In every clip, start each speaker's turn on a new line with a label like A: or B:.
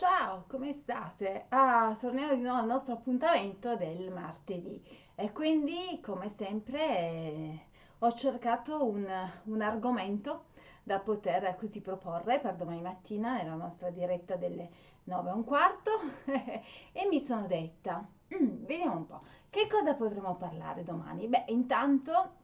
A: Ciao, come state? Ah, torniamo di nuovo al nostro appuntamento del martedì e quindi, come sempre, eh, ho cercato un, un argomento da poter così proporre per domani mattina nella nostra diretta delle 9 e un quarto e mi sono detta, "Mm, vediamo un po', che cosa potremo parlare domani? Beh, intanto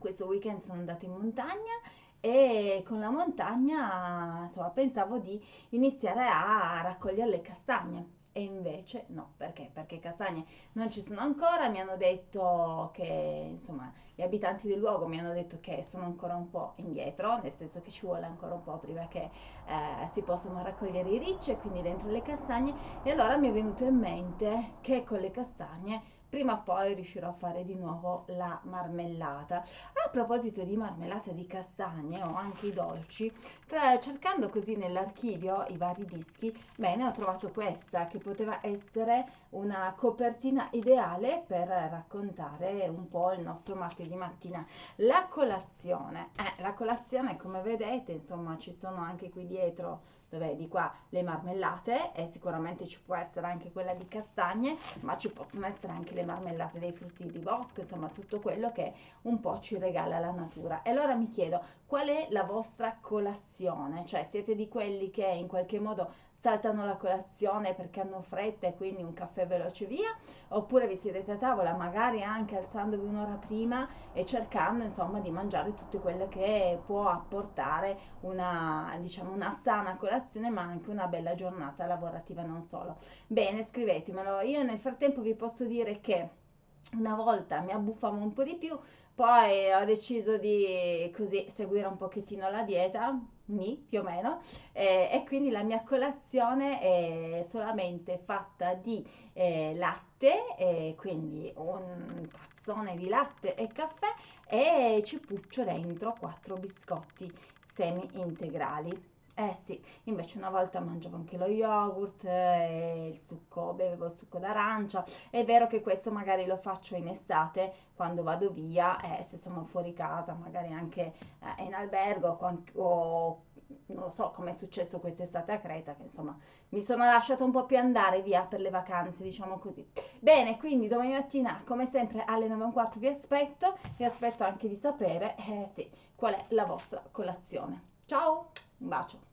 A: questo weekend sono andata in montagna e con la montagna, insomma, pensavo di iniziare a raccogliere le castagne. E invece no, perché? Perché castagne non ci sono ancora, mi hanno detto che, insomma, gli abitanti del luogo mi hanno detto che sono ancora un po' indietro, nel senso che ci vuole ancora un po' prima che eh, si possano raccogliere i ricci e quindi dentro le castagne. E allora mi è venuto in mente che con le castagne prima o poi riuscirò a fare di nuovo la marmellata. A proposito di marmellata di castagne o anche i dolci, cercando così nell'archivio i vari dischi, bene, ho trovato questa che poteva essere una copertina ideale per raccontare un po' il nostro martedì mattina. La colazione, eh, la colazione come vedete, insomma, ci sono anche qui dietro dove di qua le marmellate e sicuramente ci può essere anche quella di castagne, ma ci possono essere anche le marmellate dei frutti di bosco, insomma tutto quello che un po' ci regala la natura. E allora mi chiedo, qual è la vostra colazione? Cioè siete di quelli che in qualche modo saltano la colazione perché hanno fretta e quindi un caffè veloce via, oppure vi sedete a tavola magari anche alzandovi un'ora prima e cercando insomma di mangiare tutto quello che può apportare una, diciamo, una sana colazione ma anche una bella giornata lavorativa non solo. Bene, scrivetemelo. Io nel frattempo vi posso dire che una volta mi abbuffavo un po' di più, poi ho deciso di così seguire un pochettino la dieta, ni, più o meno, eh, e quindi la mia colazione è solamente fatta di eh, latte, eh, quindi un tazzone di latte e caffè e ci puccio dentro quattro biscotti semi integrali. Eh sì, invece una volta mangiavo anche lo yogurt, e il succo, bevevo il succo d'arancia. È vero che questo magari lo faccio in estate quando vado via, eh, se sono fuori casa, magari anche eh, in albergo o non lo so come è successo quest'estate a Creta, che insomma mi sono lasciata un po' più andare via per le vacanze, diciamo così. Bene, quindi domani mattina, come sempre, alle 9 e un quarto vi aspetto, vi aspetto anche di sapere, eh sì, qual è la vostra colazione. Ciao, un bacio.